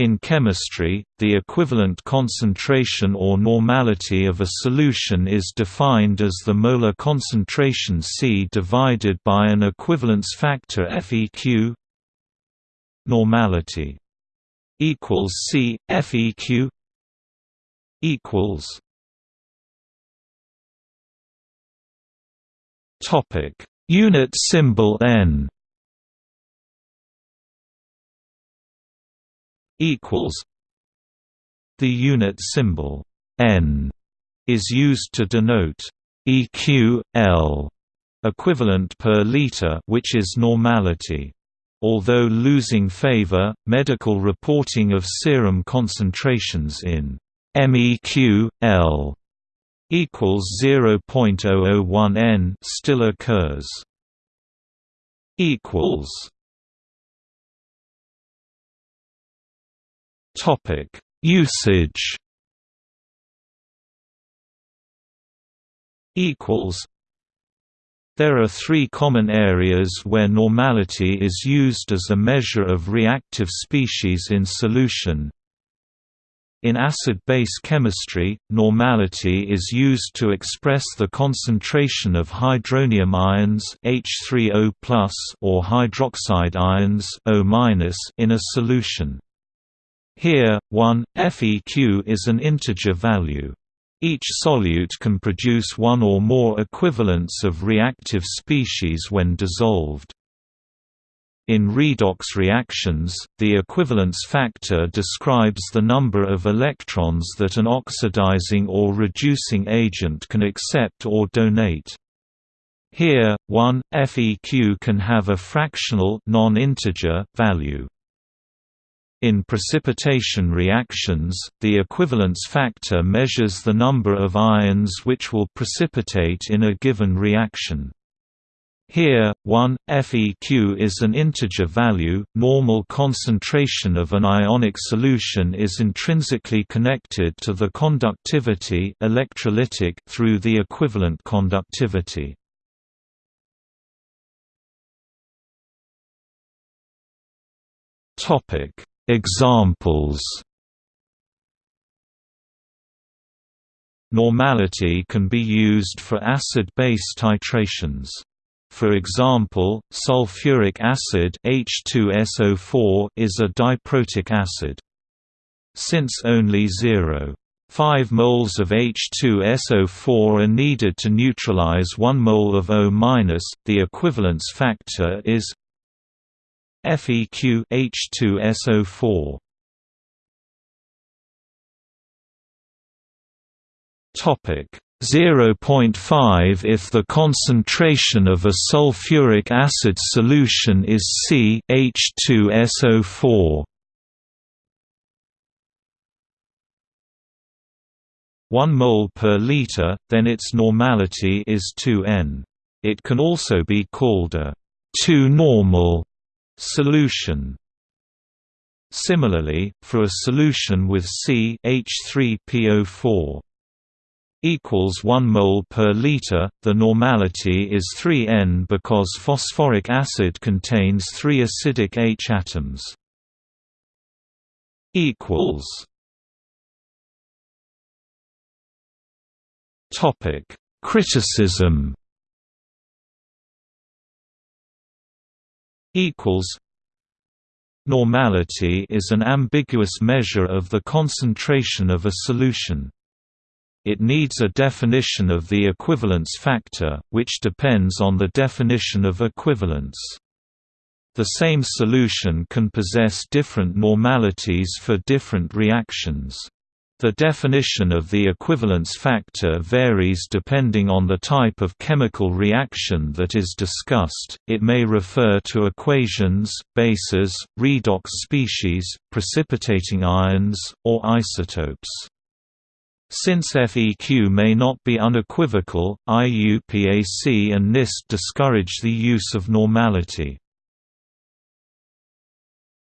In chemistry, the equivalent concentration or normality of a solution is defined as the molar concentration C divided by an equivalence factor FeQ normality equals C FeQ equals topic unit symbol N equals. The unit symbol n is used to denote EQ L equivalent per liter which is normality. Although losing favor medical reporting of serum concentrations in MEQ L equals 0.001 N still occurs. Equals Topic: Usage. Equals. There are three common areas where normality is used as a measure of reactive species in solution. In acid-base chemistry, normality is used to express the concentration of hydronium ions H3O+ or hydroxide ions O- in a solution. Here, 1, FeQ is an integer value. Each solute can produce one or more equivalents of reactive species when dissolved. In redox reactions, the equivalence factor describes the number of electrons that an oxidizing or reducing agent can accept or donate. Here, 1, FeQ can have a fractional non-integer value. In precipitation reactions, the equivalence factor measures the number of ions which will precipitate in a given reaction. Here, 1, FeQ is an integer value. Normal concentration of an ionic solution is intrinsically connected to the conductivity electrolytic through the equivalent conductivity. Topic: Examples Normality can be used for acid-base titrations. For example, sulfuric acid H2SO4 is a diprotic acid. Since only 0.5 moles of H2SO4 are needed to neutralize 1 mole of O-, the equivalence factor is FeQ H2SO4 Topic. 0.5 if the concentration of a sulfuric acid solution is C H2SO4 1 mole per liter, then its normality is 2N. It can also be called a 2-normal Solution. Similarly, for a solution with C H3PO4 equals 1 mole per liter, the normality is 3N because phosphoric acid contains 3 acidic H atoms. equals. Topic: Criticism equals Normality is an ambiguous measure of the concentration of a solution. It needs a definition of the equivalence factor, which depends on the definition of equivalence. The same solution can possess different normalities for different reactions. The definition of the equivalence factor varies depending on the type of chemical reaction that is discussed, it may refer to equations, bases, redox species, precipitating ions, or isotopes. Since FEQ may not be unequivocal, IUPAC and NIST discourage the use of normality.